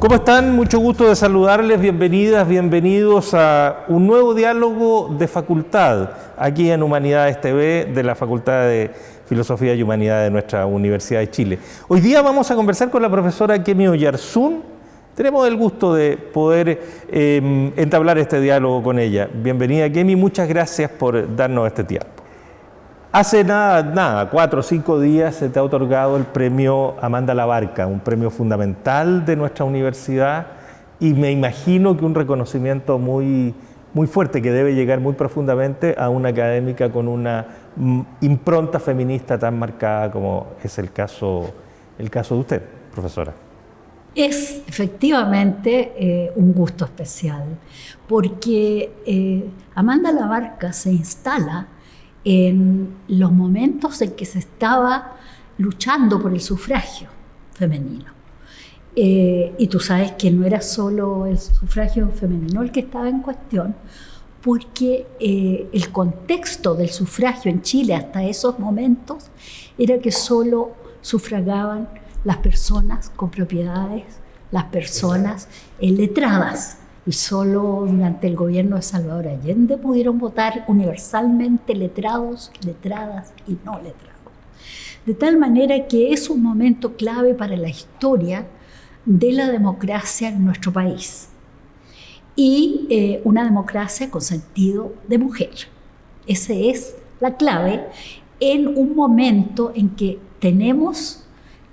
¿Cómo están? Mucho gusto de saludarles, bienvenidas, bienvenidos a un nuevo diálogo de facultad aquí en Humanidades TV de la Facultad de Filosofía y Humanidad de nuestra Universidad de Chile. Hoy día vamos a conversar con la profesora Kemi Oyarzún. Tenemos el gusto de poder eh, entablar este diálogo con ella. Bienvenida Kemi, muchas gracias por darnos este tiempo. Hace nada, nada, cuatro o cinco días se te ha otorgado el premio Amanda Labarca, un premio fundamental de nuestra universidad y me imagino que un reconocimiento muy, muy fuerte que debe llegar muy profundamente a una académica con una impronta feminista tan marcada como es el caso, el caso de usted, profesora. Es efectivamente eh, un gusto especial, porque eh, Amanda Labarca se instala en los momentos en que se estaba luchando por el sufragio femenino. Eh, y tú sabes que no era solo el sufragio femenino el que estaba en cuestión, porque eh, el contexto del sufragio en Chile hasta esos momentos era que solo sufragaban las personas con propiedades, las personas letradas y solo durante el gobierno de Salvador Allende pudieron votar universalmente letrados, letradas y no letrados. De tal manera que es un momento clave para la historia de la democracia en nuestro país y eh, una democracia con sentido de mujer. Esa es la clave en un momento en que tenemos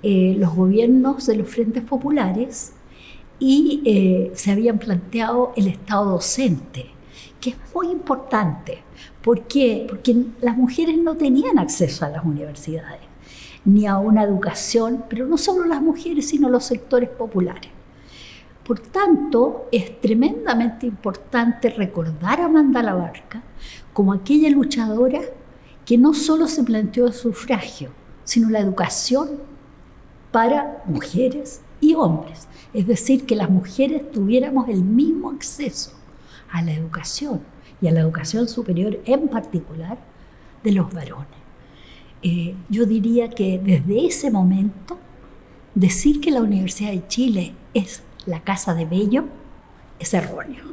eh, los gobiernos de los frentes populares y eh, se habían planteado el Estado docente, que es muy importante. ¿Por qué? Porque las mujeres no tenían acceso a las universidades ni a una educación, pero no solo las mujeres, sino los sectores populares. Por tanto, es tremendamente importante recordar a Amanda Labarca como aquella luchadora que no solo se planteó el sufragio, sino la educación para mujeres y hombres. Es decir, que las mujeres tuviéramos el mismo acceso a la educación y a la educación superior en particular de los varones. Eh, yo diría que desde ese momento, decir que la Universidad de Chile es la casa de Bello es erróneo.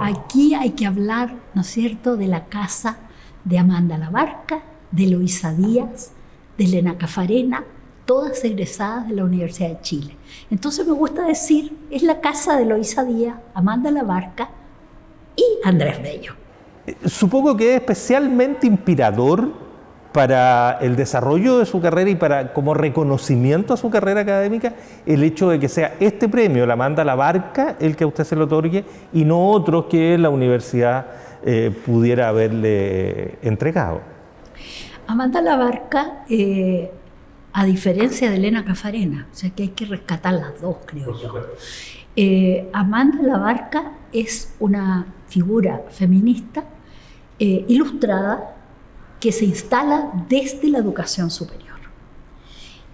Aquí hay que hablar, ¿no es cierto?, de la casa de Amanda Labarca, de Loisa Díaz, de Elena Cafarena, todas egresadas de la Universidad de Chile. Entonces me gusta decir, es la casa de Loisa Díaz, Amanda Labarca y Andrés Bello. Supongo que es especialmente inspirador para el desarrollo de su carrera y para como reconocimiento a su carrera académica el hecho de que sea este premio, la Amanda Labarca, el que a usted se lo otorgue y no otros que la universidad eh, pudiera haberle entregado. Amanda Labarca eh, a diferencia de Elena Cafarena, o sea que hay que rescatar las dos, creo yo. Eh, Amanda Labarca es una figura feminista eh, ilustrada que se instala desde la educación superior.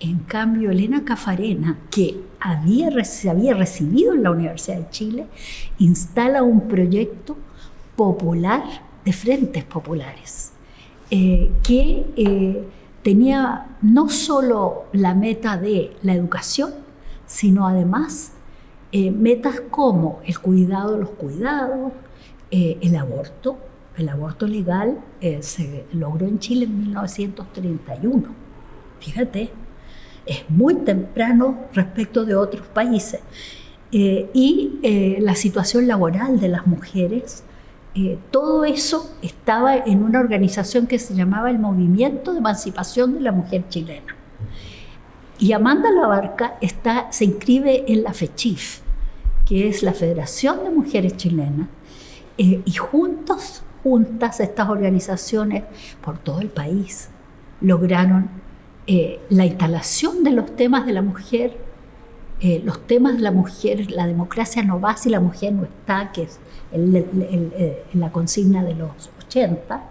En cambio, Elena Cafarena, que había, se había recibido en la Universidad de Chile, instala un proyecto popular de frentes populares, eh, que tenía no solo la meta de la educación, sino además eh, metas como el cuidado de los cuidados, eh, el aborto. El aborto legal eh, se logró en Chile en 1931. Fíjate, es muy temprano respecto de otros países. y la situación laboral de las mujeres eh, todo eso estaba en una organización que se llamaba el Movimiento de Emancipación de la Mujer Chilena. Y Amanda Labarca está, se inscribe en la FECHIF, que es la Federación de Mujeres Chilenas, eh, y juntos, juntas estas organizaciones por todo el país lograron eh, la instalación de los temas de la mujer, los temas de la mujer, la democracia no va si la mujer no está, que es en la consigna de los 80,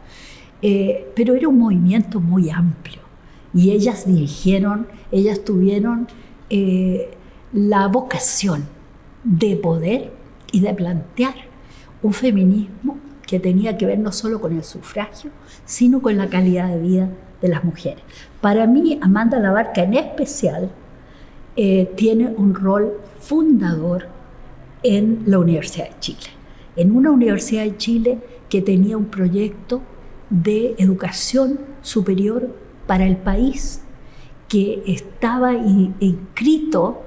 eh, pero era un movimiento muy amplio y ellas dirigieron, ellas tuvieron eh, la vocación de poder y de plantear un feminismo que tenía que ver no solo con el sufragio, sino con la calidad de vida de las mujeres. Para mí, Amanda Labarca en especial, eh, tiene un rol fundador en la Universidad de Chile. En una Universidad de Chile que tenía un proyecto de educación superior para el país, que estaba inscrito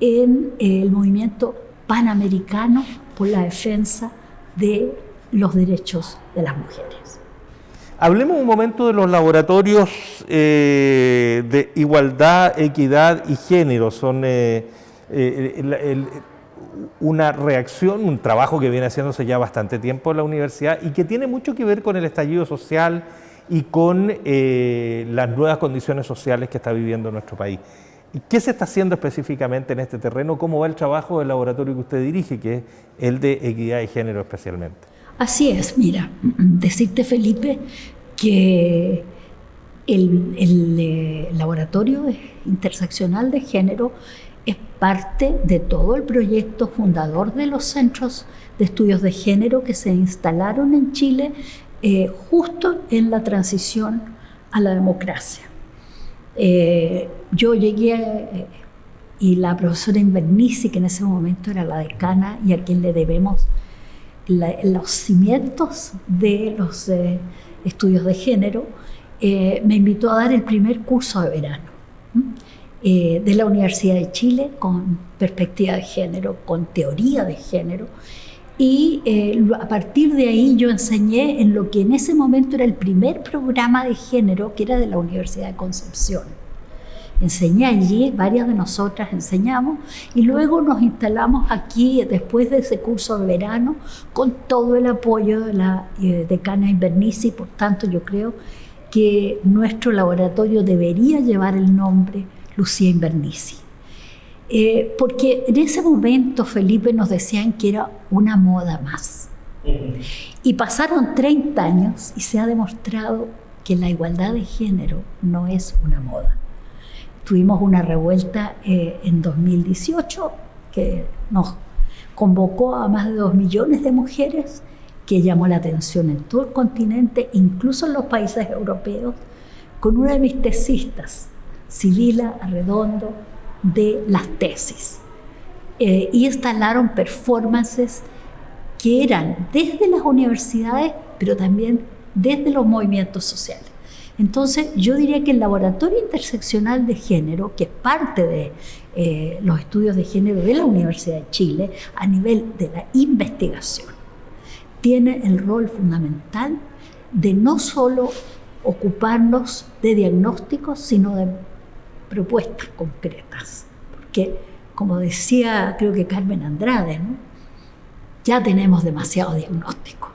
en el movimiento panamericano por la defensa de los derechos de las mujeres. Hablemos un momento de los laboratorios eh, de igualdad, equidad y género. Son eh, eh, una reacción, un trabajo que viene haciéndose ya bastante tiempo en la universidad y que tiene mucho que ver con el estallido social y con las nuevas condiciones sociales que está viviendo nuestro país. ¿Y qué se está haciendo específicamente en este terreno? ¿Cómo va el trabajo del laboratorio que usted dirige, que es el de equidad y género especialmente? Así es, mira, decirte Felipe que el, eh, laboratorio interseccional de género es parte de todo el proyecto fundador de los centros de estudios de género que se instalaron en Chile eh, justo en la transición a la democracia. Eh, yo llegué y la profesora Invernici, que en ese momento era la decana y a quien le debemos los cimientos de los eh, estudios de género, me invitó a dar el primer curso de verano de la Universidad de Chile con perspectiva de género, con teoría de género. Y a partir de ahí yo enseñé en lo que en ese momento era el primer programa de género, que era de la Universidad de Concepción enseñé allí, varias de nosotras enseñamos y luego nos instalamos aquí después de ese curso de verano con todo el apoyo de la eh, decana Invernici, por tanto yo creo que nuestro laboratorio debería llevar el nombre Lucía Invernici. Eh, porque en ese momento, Felipe, nos decían que era una moda más. Y pasaron 30 años y se ha demostrado que la igualdad de género no es una moda. Tuvimos una revuelta eh, en 2018 que nos convocó a más de dos millones de mujeres, que llamó la atención en todo el continente, incluso en los países europeos, con una de mis tesistas, Sibila Arredondo, de las tesis. Eh, y instalaron performances que eran desde las universidades, pero también desde los movimientos sociales. Entonces, yo diría que el laboratorio interseccional de género, que es parte de eh, los estudios de género de la Universidad de Chile, a nivel de la investigación, tiene el rol fundamental de no solo ocuparnos de diagnósticos, sino de propuestas concretas. Porque, como decía, creo que Carmen Andrade, ya tenemos demasiado diagnóstico.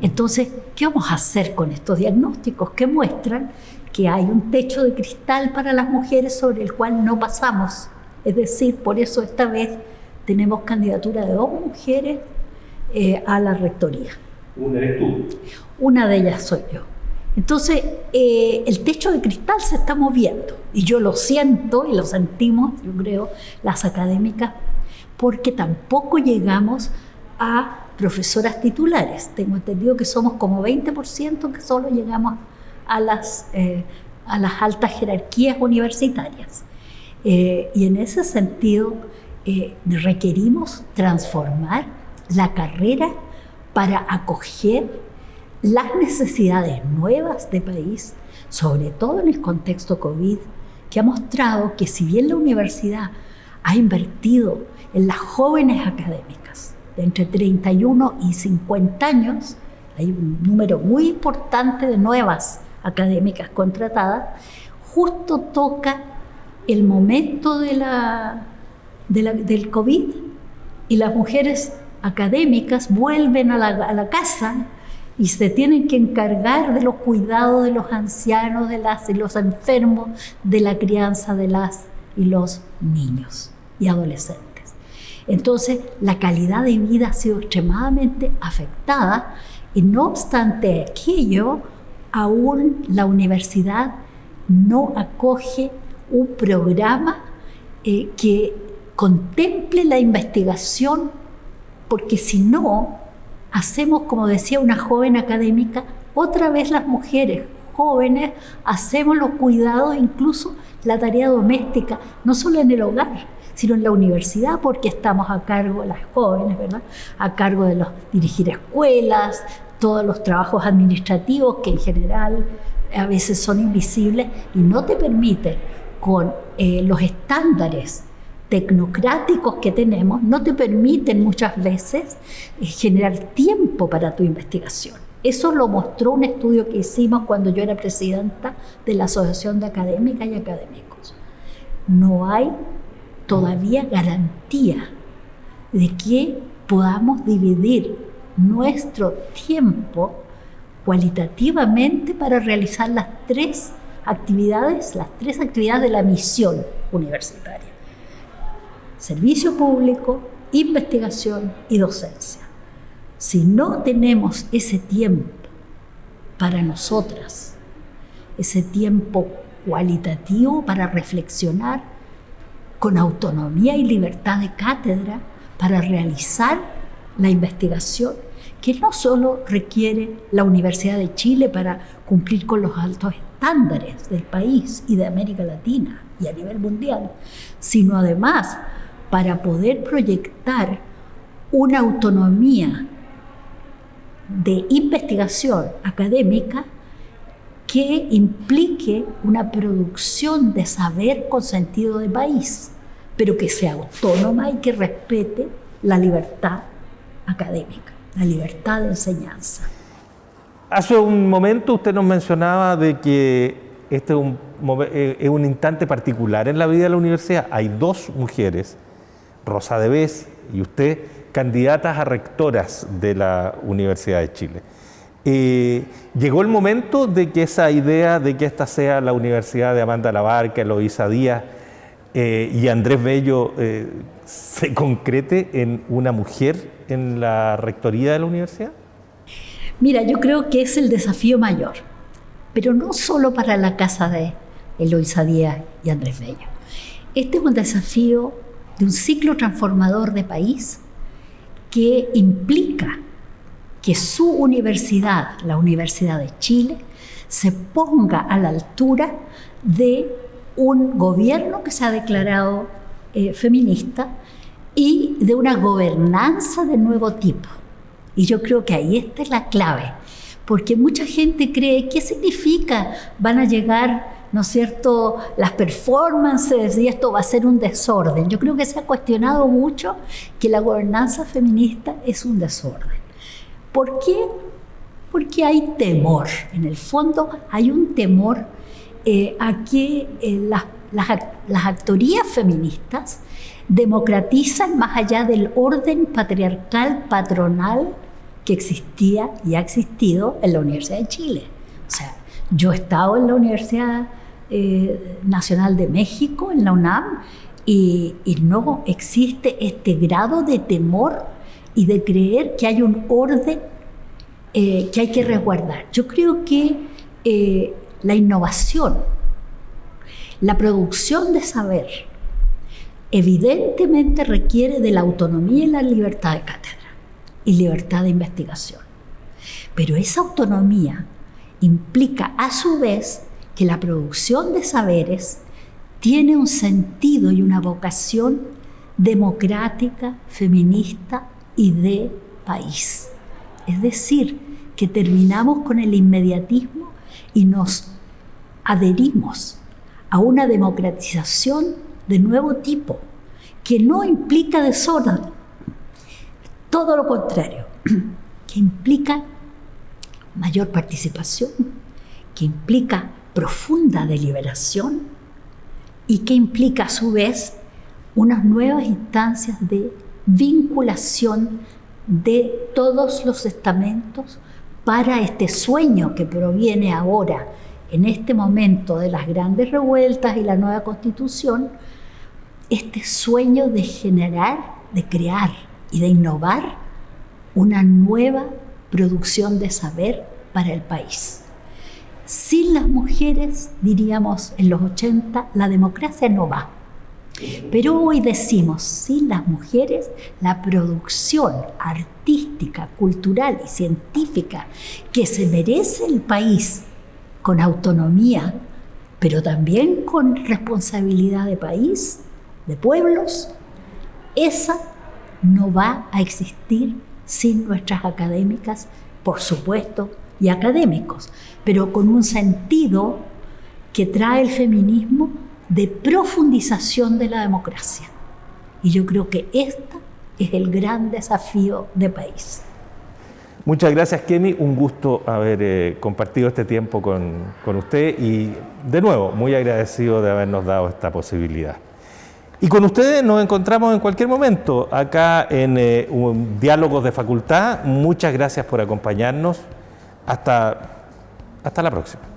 Entonces, ¿qué vamos a hacer con estos diagnósticos que muestran que hay un techo de cristal para las mujeres sobre el cual no pasamos? Es decir, por eso esta vez tenemos candidatura de dos mujeres eh, a la rectoría. ¿Una eres tú? Una de ellas soy yo. Entonces, eh, el techo de cristal se está moviendo y yo lo siento y lo sentimos, yo creo, las académicas, porque tampoco llegamos a profesoras titulares. Tengo entendido que somos como 20% que solo llegamos a las, eh, a las altas jerarquías universitarias. Eh, y en ese sentido eh, requerimos transformar la carrera para acoger las necesidades nuevas de país, sobre todo en el contexto COVID, que ha mostrado que si bien la universidad ha invertido en las jóvenes académicas, de entre 31 y 50 años, hay un número muy importante de nuevas académicas contratadas, justo toca el momento de la, del COVID y las mujeres académicas vuelven a la, a la, casa y se tienen que encargar de los cuidados de los ancianos, de las y los enfermos, de la crianza de las y los niños y adolescentes. Entonces, la calidad de vida ha sido extremadamente afectada y no obstante aquello, aún la universidad no acoge un programa eh, que contemple la investigación, porque si no, hacemos, como decía una joven académica, otra vez las mujeres jóvenes hacemos los cuidados, incluso la tarea doméstica, no solo en el hogar, sino en la universidad, porque estamos a cargo las jóvenes, ¿verdad? A cargo de los dirigir escuelas, todos los trabajos administrativos que en general a veces son invisibles y no te permite con eh, los estándares tecnocráticos que tenemos, no te permiten muchas veces eh, generar tiempo para tu investigación. Eso lo mostró un estudio que hicimos cuando yo era presidenta de la Asociación de Académicas y Académicos. No hay todavía garantía de que podamos dividir nuestro tiempo cualitativamente para realizar las tres actividades, las tres actividades de la misión universitaria. Servicio público, investigación y docencia. Si no tenemos ese tiempo para nosotras, ese tiempo cualitativo para reflexionar con autonomía y libertad de cátedra, para realizar la investigación, que no solo requiere la Universidad de Chile para cumplir con los altos estándares del país y de América Latina y a nivel mundial, sino además para poder proyectar una autonomía de investigación académica que implique una producción de saber con sentido de país, pero que sea autónoma y que respete la libertad académica, la libertad de enseñanza. Hace un momento usted nos mencionaba de que este es un, eh, instante particular en la vida de la universidad. Hay dos mujeres, Rosa de Bes y usted, candidatas a rectoras de la Universidad de Chile. Eh, llegó el momento de que esa idea de que esta sea la Universidad de Amanda Labarca, Eloísa Díaz eh, y Andrés Bello se concrete en una mujer en la rectoría de la universidad? Mira, yo creo que es el desafío mayor, pero no solo para la casa de Eloisa Díaz y Andrés Bello. Este es un desafío de un ciclo transformador de país que implica que su universidad, la Universidad de Chile, se ponga a la altura de un gobierno que se ha declarado eh, feminista y de una gobernanza de nuevo tipo. Y yo creo que ahí está la clave, porque mucha gente cree, ¿qué significa? Van a llegar, ¿no cierto?, las performances y esto va a ser un desorden. Yo creo que se ha cuestionado mucho que la gobernanza feminista es un desorden. ¿Por qué? Porque hay temor. En el fondo hay un temor eh, a que eh, las, las, las actorías feministas democratizan más allá del orden patriarcal patronal que existía y ha existido en la Universidad de Chile. O sea, yo he estado en la Universidad eh, Nacional de México, en la UNAM, y, no existe este grado de temor y de creer que hay un orden eh, que hay que resguardar. Yo creo que eh, la innovación, la producción de saber, evidentemente requiere de la autonomía y la libertad de cátedra y libertad de investigación. Pero esa autonomía implica a su vez que la producción de saberes tiene un sentido y una vocación democrática, feminista y de país. Es decir, que terminamos con el inmediatismo y nos adherimos a una democratización de nuevo tipo, que no implica desorden, todo lo contrario, que implica mayor participación, que implica profunda deliberación y que implica a su vez unas nuevas instancias de vinculación de todos los estamentos para este sueño que proviene ahora, en este momento de las grandes revueltas y la nueva constitución, este sueño de generar, de crear y de innovar una nueva producción de saber para el país. Sin las mujeres, diríamos en los 80, la democracia no va. Pero hoy decimos, sin las mujeres, la producción artística, cultural y científica que se merece el país con autonomía, pero también con responsabilidad de país, de pueblos, esa no va a existir sin nuestras académicas, por supuesto, y académicos, pero con un sentido que trae el feminismo de profundización de la democracia. Y yo creo que este es el gran desafío de país. Muchas gracias, Kemi. Un gusto haber eh, compartido este tiempo con, con usted y, de nuevo, muy agradecido de habernos dado esta posibilidad. Y con ustedes nos encontramos en cualquier momento acá en eh, Diálogos de Facultad. Muchas gracias por acompañarnos. Hasta, hasta la próxima.